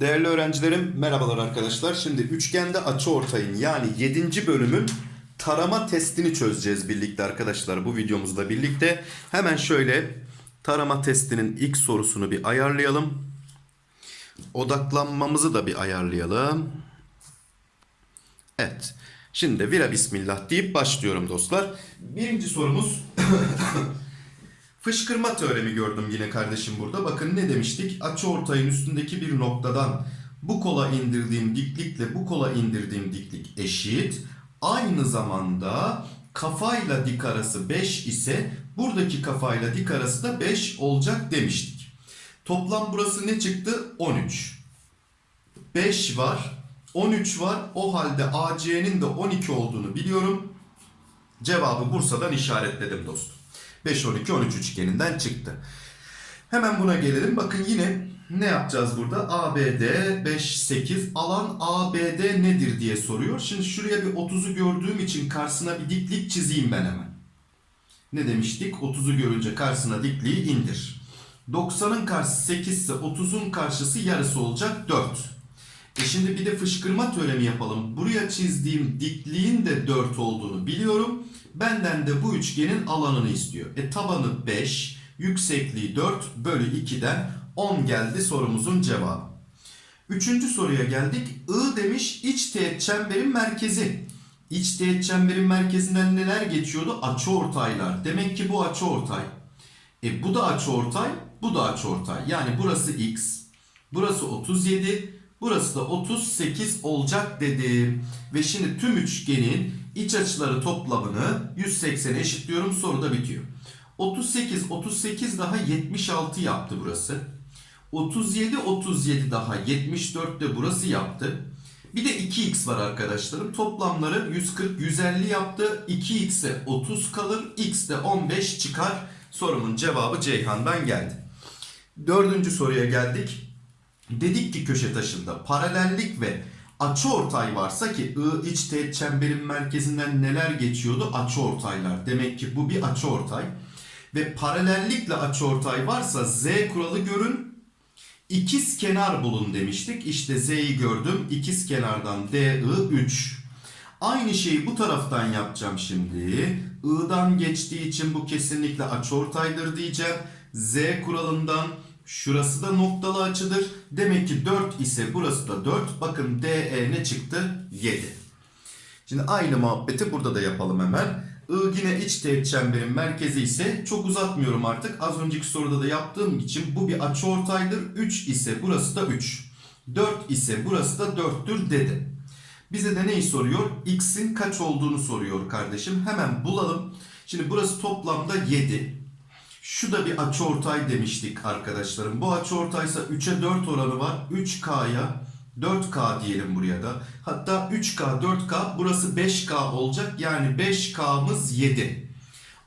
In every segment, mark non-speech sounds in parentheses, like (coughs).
Değerli öğrencilerim merhabalar arkadaşlar. Şimdi üçgende açıortayın yani 7. bölümün tarama testini çözeceğiz birlikte arkadaşlar bu videomuzda birlikte. Hemen şöyle tarama testinin ilk sorusunu bir ayarlayalım. Odaklanmamızı da bir ayarlayalım. Evet. Şimdi vira bismillah deyip başlıyorum dostlar. Birinci sorumuz (coughs) Fışkırma teoremi gördüm yine kardeşim burada. Bakın ne demiştik? Açı ortayın üstündeki bir noktadan bu kola indirdiğim diklikle bu kola indirdiğim diklik eşit. Aynı zamanda kafayla dik arası 5 ise buradaki kafayla dik arası da 5 olacak demiştik. Toplam burası ne çıktı? 13. 5 var. 13 var. O halde AC'nin de 12 olduğunu biliyorum. Cevabı Bursa'dan işaretledim dostum. 5, 12, 13 üçgeninden çıktı. Hemen buna gelelim. Bakın yine ne yapacağız burada? ABD 5, 8 alan ABD nedir diye soruyor. Şimdi şuraya bir 30'u gördüğüm için karşısına bir diklik çizeyim ben hemen. Ne demiştik? 30'u görünce karşısına dikliği indir. 90'ın karşısı 8 ise 30'un karşısı yarısı olacak 4. E şimdi bir de fışkırma teoremi yapalım. Buraya çizdiğim dikliğin de 4 olduğunu biliyorum. Benden de bu üçgenin alanını istiyor. E tabanı 5, yüksekliği 4 bölü 2'den 10 geldi sorumuzun cevabı. Üçüncü soruya geldik. I demiş iç teğet çemberin merkezi. İç teğet çemberin merkezinden neler geçiyordu? Açıortaylar. Demek ki bu açıortay. E bu da açıortay, bu da açıortay. Yani burası x, burası 37, burası da 38 olacak dedim. Ve şimdi tüm üçgenin iç açıları toplamını 180'e eşitliyorum. Soru da bitiyor. 38, 38 daha 76 yaptı burası. 37, 37 daha 74 de burası yaptı. Bir de 2x var arkadaşlarım. Toplamları 140, 150 yaptı. 2x'e 30 kalır. x de 15 çıkar. Sorumun cevabı Ceyhan'dan geldi. Dördüncü soruya geldik. Dedik ki köşe taşında paralellik ve açıortay varsa ki I iç teğet çemberin merkezinden neler geçiyordu? Açıortaylar. Demek ki bu bir açıortay. Ve paralellikle açıortay varsa Z kuralı görün. İkiz kenar bulun demiştik. İşte Z'yi gördüm. İkiz kenardan DI 3. Aynı şeyi bu taraftan yapacağım şimdi. I'dan geçtiği için bu kesinlikle açıortaydır diyeceğim. Z kuralından şurası da noktalı açıdır. Demek ki 4 ise burası da 4. Bakın DE ne çıktı? 7. Şimdi aynı muhabbeti burada da yapalım hemen. I yine iç teğet çemberin merkezi ise çok uzatmıyorum artık. Az önceki soruda da yaptığım için bu bir açıortaydır. 3 ise burası da 3. 4 ise burası da 4'tür dedi. Bize de neyi soruyor? X'in kaç olduğunu soruyor kardeşim. Hemen bulalım. Şimdi burası toplamda 7. Şu da bir açıortay demiştik arkadaşlarım. Bu açıortaysa 3'e 4 oranı var. 3K'ya 4K diyelim buraya da. Hatta 3K 4K burası 5K olacak. Yani 5K'mız 7.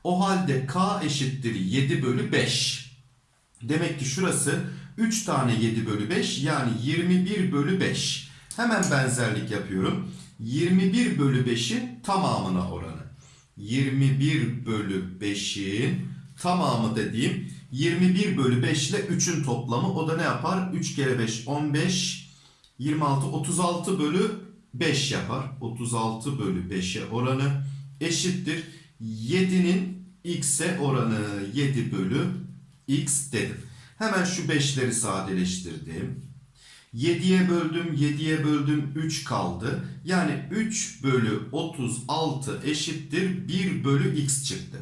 O halde K eşittir 7 bölü 5. Demek ki şurası 3 tane 7 bölü 5 yani 21 bölü 5. Hemen benzerlik yapıyorum. 21 bölü 5'in tamamına oranı. 21 bölü 5'in tamamı dediğim 21 bölü 5 ile 3'ün toplamı. O da ne yapar? 3 kere 5 15 26 36 bölü 5 yapar. 36 bölü 5'e oranı eşittir. 7'nin x'e oranı 7 bölü x dedim. Hemen şu 5'leri sadeleştirdim. 7'ye böldüm, 7'ye böldüm 3 kaldı. Yani 3 bölü 36 eşittir 1 bölü x çıktı.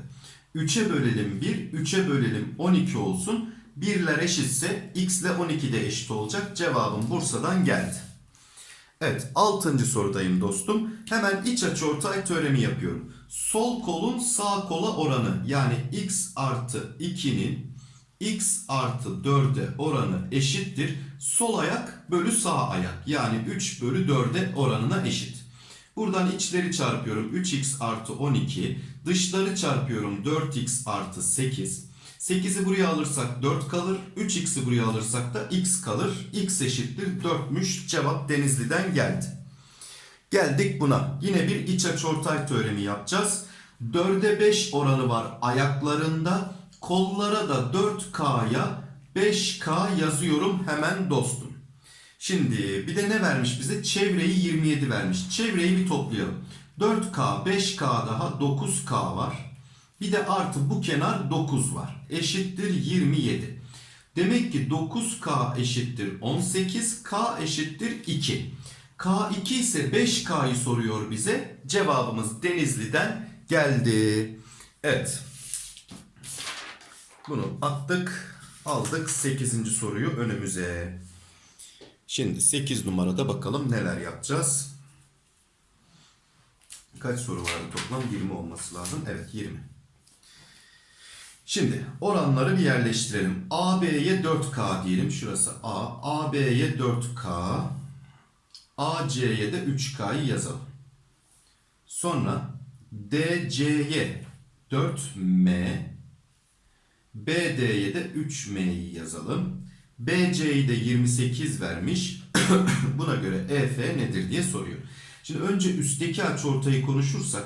3'e bölelim 1, 3'e bölelim 12 olsun. 1'ler eşitse x ile 12 de eşit olacak. Cevabım Bursa'dan geldi. Evet 6. sorudayım dostum. Hemen iç açıortay teoremi yapıyorum. Sol kolun sağ kola oranı yani x artı 2'nin x artı 4'e oranı eşittir. Sol ayak bölü sağ ayak yani 3 bölü 4'e oranına eşit. Buradan içleri çarpıyorum 3x artı 12. Dışları çarpıyorum 4x artı 8. 8'i buraya alırsak 4 kalır. 3x'i buraya alırsak da x kalır. x eşittir 4'müş. Cevap Denizli'den geldi. Geldik buna. Yine bir iç açıortay teoremi yapacağız. 4'e 5 oranı var ayaklarında. Kollara da 4K'ya 5K yazıyorum hemen dostum. Şimdi bir de ne vermiş bize? Çevreyi 27 vermiş. Çevreyi bir toplayalım. 4K, 5K daha 9K var. Bir de artı bu kenar 9 var. Eşittir 27. Demek ki 9K eşittir 18, K eşittir 2. K2 ise 5K'yı soruyor bize. Cevabımız Denizli'den geldi. Evet. Bunu attık. Aldık 8. soruyu önümüze. Şimdi 8 numarada bakalım neler yapacağız. Kaç soru vardı toplam? 20 olması lazım. Evet 20. Şimdi oranları bir yerleştirelim. AB'ye 4K diyelim. Şurası A. AB'ye 4K. AC'ye de 3K'yı yazalım. Sonra DC'ye 4M. BD'ye de 3M'yi yazalım. BC'yi de 28 vermiş. (coughs) Buna göre EF nedir diye soruyor. Şimdi önce üstteki açıortayı konuşursak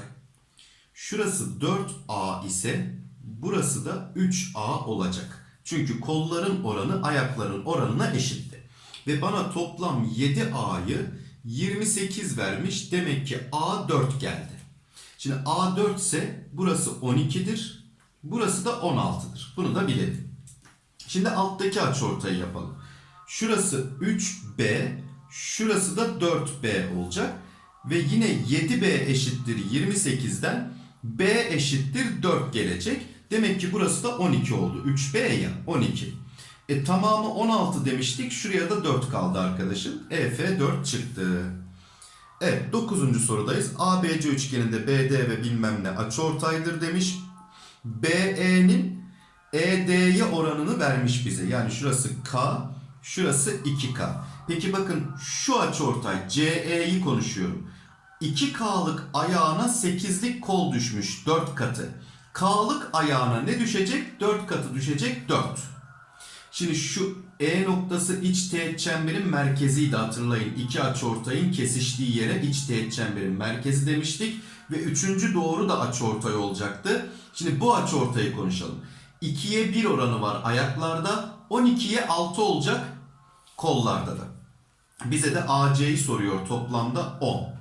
şurası 4A ise burası da 3A olacak. Çünkü kolların oranı ayakların oranına eşitti. Ve bana toplam 7A'yı 28 vermiş. Demek ki A 4 geldi. Şimdi A 4 ise burası 12'dir. Burası da 16'dır. Bunu da bilelim. Şimdi alttaki açıortayı yapalım. Şurası 3B, şurası da 4B olacak. Ve yine 7B eşittir 28'den B eşittir 4 gelecek. Demek ki burası da 12 oldu. 3B ya 12. E tamamı 16 demiştik. Şuraya da 4 kaldı arkadaşım. EF 4 çıktı. Evet 9. sorudayız. ABC üçgeninde BD ve bilmem ne açıortaydır demiş. BE'nin ED'ye oranını vermiş bize. Yani şurası K, şurası 2K. Peki bakın şu açıortay CE'yi konuşuyorum. 2K'lık ayağına 8'lik kol düşmüş 4 katı. K'lık ayağına ne düşecek? 4 katı düşecek 4. Şimdi şu E noktası iç teğet çemberin merkeziydi hatırlayın. İki açıortayın kesiştiği yere iç teğet çemberin merkezi demiştik. Ve üçüncü doğru da açıortay olacaktı. Şimdi bu açıortayı konuşalım. 2'ye 1 oranı var ayaklarda. 12'ye 6 olacak kollarda da. Bize de AC'yi soruyor toplamda 10.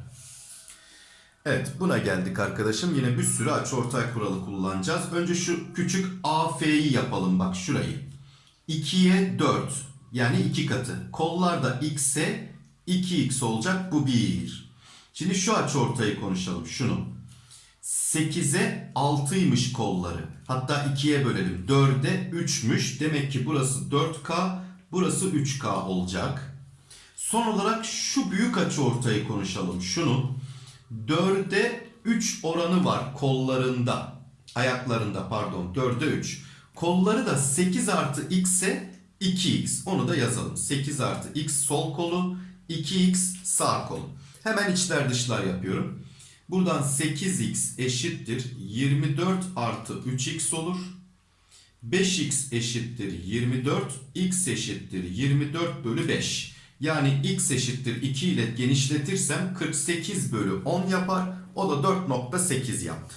Evet buna geldik arkadaşım. Yine bir sürü açıortay kuralı kullanacağız. Önce şu küçük AF'yi yapalım bak şurayı. 2'ye 4 yani 2 katı. Kollarda x'e 2x olacak bu 1. Şimdi şu açıortayı konuşalım şunu. 8'e 6'ymış kolları. Hatta 2'ye bölelim. 4'e 3'müş. Demek ki burası 4K, burası 3K olacak. Son olarak şu büyük açıortayı konuşalım. Şunu 4'e 3 oranı var kollarında. Ayaklarında pardon 4'e 3. Kolları da 8 artı x'e 2x. Onu da yazalım. 8 artı x sol kolu, 2x sağ kolu. Hemen içler dışlar yapıyorum. Buradan 8x eşittir 24 artı 3x olur. 5x eşittir 24, x eşittir 24 bölü 5. Yani x eşittir 2 ile genişletirsem 48 bölü 10 yapar. O da 4.8 yaptı.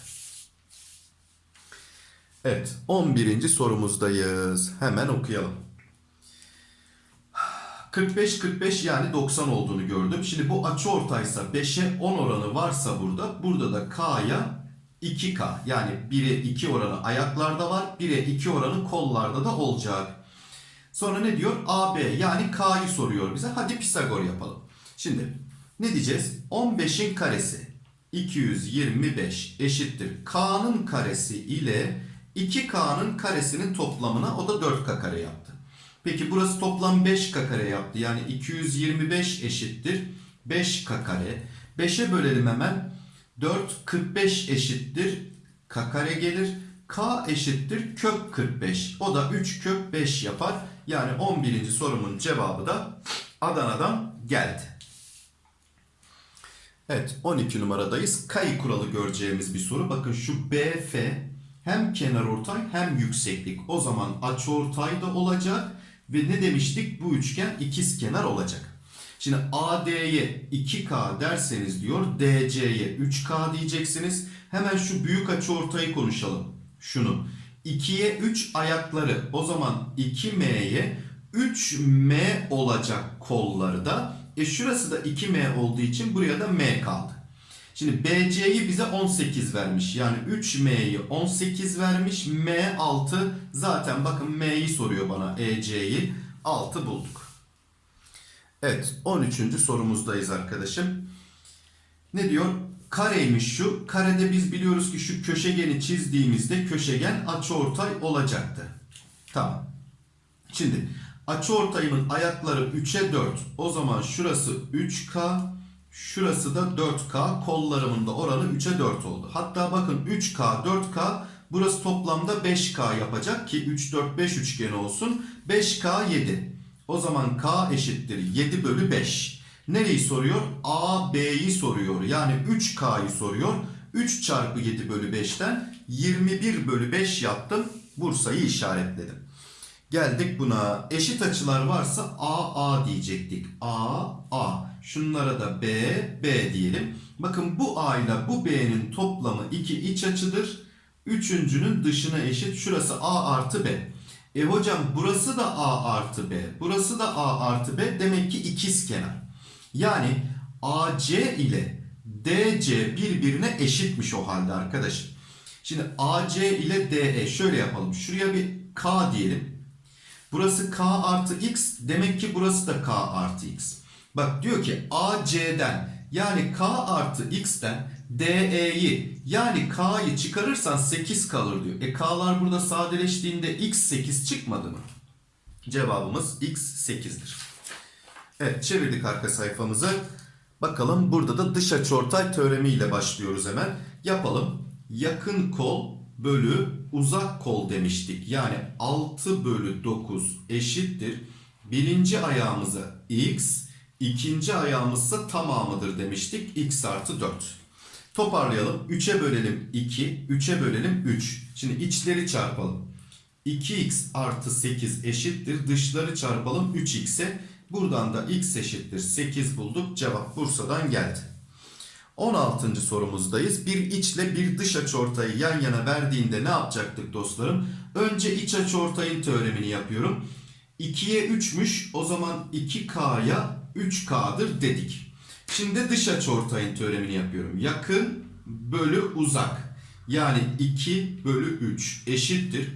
Evet 11. sorumuzdayız. Hemen okuyalım. 45-45 yani 90 olduğunu gördüm. Şimdi bu açı ortaysa 5'e 10 oranı varsa burada. Burada da K'ya 2K yani 1'e 2 oranı ayaklarda var. 1'e 2 oranı kollarda da olacak. Sonra ne diyor? AB yani K'yı soruyor bize. Hadi Pisagor yapalım. Şimdi ne diyeceğiz? 15'in karesi 225 eşittir. K'nın karesi ile 2K'nın karesinin toplamına o da 4K kare yaptı. Peki burası toplam 5K kare yaptı. Yani 225 eşittir 5K kare. 5'e bölelim hemen. 4 45 eşittir K kare gelir. K eşittir kök 45. O da 3 kök 5 yapar. Yani 11. sorumun cevabı da Adana'dan geldi. Evet 12 numaradayız. Kayı kuralı göreceğimiz bir soru. Bakın şu BF hem kenarortay hem yükseklik. O zaman açıortay da olacak ve ne demiştik? Bu üçgen ikiz kenar olacak. Şimdi AD'ye 2K derseniz diyor DC'ye 3K diyeceksiniz. Hemen şu büyük açıortayı konuşalım. Şunu. 2'ye 3 ayakları o zaman 2M'ye 3M olacak kolları da. E şurası da 2M olduğu için buraya da M kaldı. Şimdi BC'yi bize 18 vermiş. Yani 3M'yi 18 vermiş. M 6 zaten bakın M'yi soruyor bana EC'yi 6 bulduk. Evet 13. sorumuzdayız arkadaşım. Ne diyor? Kareymiş şu. Karede biz biliyoruz ki şu köşegeni çizdiğimizde köşegen açıortay olacaktı. Tamam. Şimdi açıortayımın ayakları 3'e 4. O zaman şurası 3K, şurası da 4K. Kollarımın da oranı 3'e 4 oldu. Hatta bakın 3K, 4K burası toplamda 5K yapacak ki 3, 4, 5 üçgeni olsun. 5K 7. O zaman K eşittir 7 bölü 5. Nereyi soruyor? A, B'yi soruyor. Yani 3K'yı soruyor. 3 çarpı 7 bölü 5'ten 21 bölü 5 yaptım. Bursa'yı işaretledim. Geldik buna. Eşit açılar varsa A, A diyecektik. A, A. Şunlara da B, B diyelim. Bakın bu A ile bu B'nin toplamı 2 iç açıdır. Üçüncünün dışına eşit. Şurası A artı B. E hocam burası da A artı B. Burası da A artı B. Demek ki ikiz kenar. Yani AC ile DC birbirine eşitmiş o halde arkadaşım. Şimdi AC ile DE şöyle yapalım. Şuraya bir K diyelim. Burası K artı X. Demek ki burası da K artı X. Bak diyor ki AC'den yani K artı X'ten DE'yi yani K'yı çıkarırsan 8 kalır diyor. E K'lar burada sadeleştiğinde X 8 çıkmadı mı? Cevabımız X 8'dir. Evet çevirdik arka sayfamızı. Bakalım burada da dış açıortay teoremiyle başlıyoruz hemen. Yapalım. Yakın kol bölü uzak kol demiştik. Yani 6 bölü 9 eşittir. Birinci ayağımıza x, ikinci ayağımızsa tamamıdır demiştik. x artı 4. Toparlayalım. 3'e bölelim 2, 3'e bölelim 3. Şimdi içleri çarpalım. 2x artı 8 eşittir. Dışları çarpalım 3x'e. Buradan da x eşittir 8 bulduk. Cevap Bursa'dan geldi. 16. sorumuzdayız. Bir içle bir dış açıortayı yan yana verdiğinde ne yapacaktık dostlarım? Önce iç açıortayın teoremini yapıyorum. 2'ye 3'müş o zaman 2K'ya 3K'dır dedik. Şimdi dış açıortayın teoremini yapıyorum. Yakın bölü uzak. Yani 2 bölü 3 eşittir.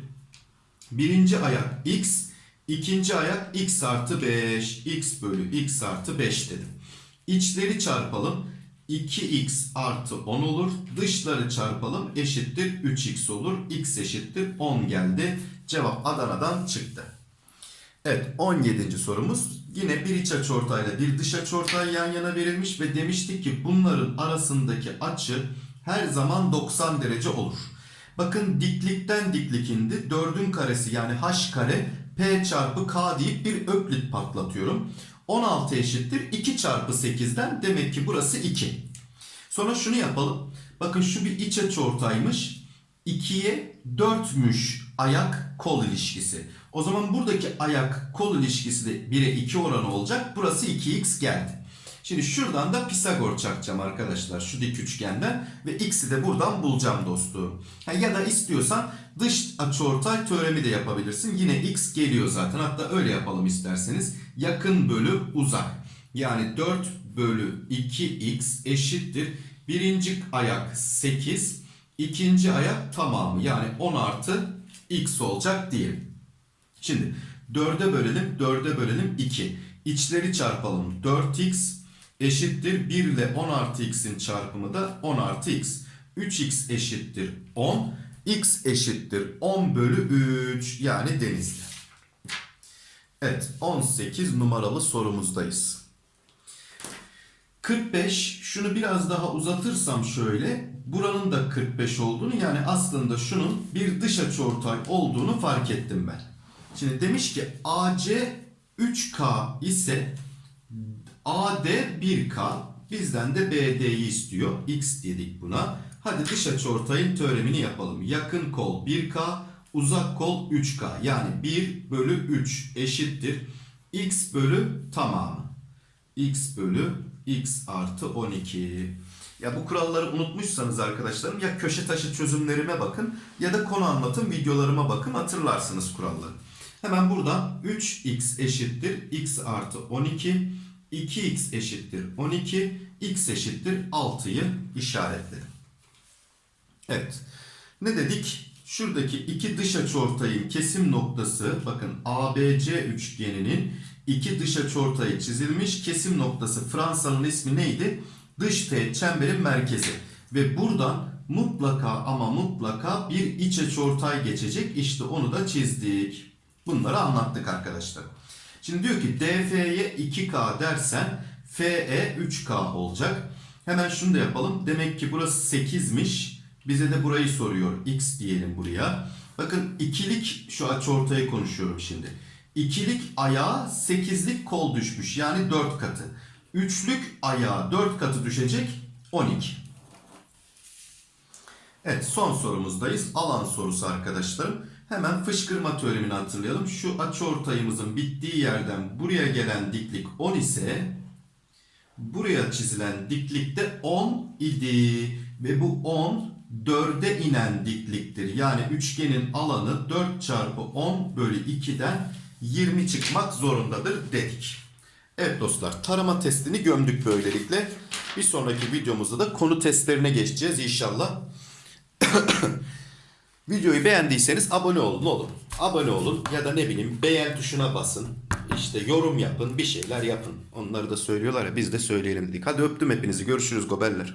Birinci ayak x, ikinci ayak x artı 5. x bölü x artı 5 dedim. İçleri çarpalım. 2x artı 10 olur. Dışları çarpalım eşittir 3x olur. x eşittir 10 geldi. Cevap Adana'dan çıktı. Evet 17. sorumuz. Yine bir iç açıortayla bir dış açıortay yan yana verilmiş ve demiştik ki bunların arasındaki açı her zaman 90 derece olur. Bakın diklikten diklik indi. 4'ün karesi yani h kare p çarpı k deyip bir öklit patlatıyorum. 16 eşittir 2 çarpı 8'den demek ki burası 2. Sonra şunu yapalım. Bakın şu bir iç açıortaymış. 2'ye 4'müş ayak kol ilişkisi. O zaman buradaki ayak kol ilişkisi de 1'e 2 oranı olacak. Burası 2x geldi. Şimdi şuradan da Pisagor çakacağım arkadaşlar. Şu dik üçgenden. Ve x'i de buradan bulacağım dostum. Ya da istiyorsan dış açıortay teoremi de yapabilirsin. Yine x geliyor zaten. Hatta öyle yapalım isterseniz. Yakın bölü uzak. Yani 4 bölü 2x eşittir. Birinci ayak 8. ikinci ayak tamamı. Yani 10 artı x olacak diyelim. Şimdi 4'e bölelim. 4'e bölelim 2. İçleri çarpalım. 4x eşittir 1 ile 10 artı x'in çarpımı da 10 artı x. 3x eşittir 10. x eşittir 10 bölü 3 yani denizli. Evet 18 numaralı sorumuzdayız. 45 şunu biraz daha uzatırsam şöyle buranın da 45 olduğunu yani aslında şunun bir dış açıortay olduğunu fark ettim ben. Şimdi demiş ki AC 3K ise AD 1K bizden de BD'yi istiyor. X dedik buna. Hadi dış açıortayın teoremini yapalım. Yakın kol 1K, uzak kol 3K. Yani 1 bölü 3 eşittir. X bölü tamamı. x bölü x artı 12. Ya bu kuralları unutmuşsanız arkadaşlarım ya köşe taşı çözümlerime bakın ya da konu anlatım videolarıma bakın hatırlarsınız kuralları. Hemen buradan 3x eşittir x artı 12, 2x eşittir 12, x eşittir 6'yı işaretledim. Evet. Ne dedik? Şuradaki iki dış açıortayın kesim noktası bakın ABC üçgeninin iki dış açıortayı çizilmiş. Kesim noktası Fransa'nın ismi neydi? Dış teğet çemberin merkezi. Ve buradan mutlaka ama mutlaka bir iç açıortay geçecek. İşte onu da çizdik. Bunları anlattık arkadaşlar. Şimdi diyor ki DF'ye 2K dersen FE 3K olacak. Hemen şunu da yapalım. Demek ki burası 8'miş. Bize de burayı soruyor. X diyelim buraya. Bakın ikilik şu açıortayı konuşuyorum şimdi. İkilik ayağa 8'lik kol düşmüş. Yani 4 katı. Üçlük ayağa 4 katı düşecek 12. Evet son sorumuzdayız. Alan sorusu arkadaşlarım. Hemen fışkırma teoremini hatırlayalım. Şu açıortayımızın bittiği yerden buraya gelen diklik 10 ise buraya çizilen diklik de 10 idi. Ve bu 10 4'e inen dikliktir. Yani üçgenin alanı 4 çarpı 10 bölü 2'den 20 çıkmak zorundadır dedik. Evet dostlar tarama testini gömdük böylelikle. Bir sonraki videomuzda da konu testlerine geçeceğiz inşallah. (coughs) Videoyu beğendiyseniz abone olun oğlum. Abone olun ya da ne bileyim beğen tuşuna basın. İşte yorum yapın bir şeyler yapın. Onları da söylüyorlar ya biz de söyleyelim dedik. Hadi öptüm hepinizi görüşürüz gobeller.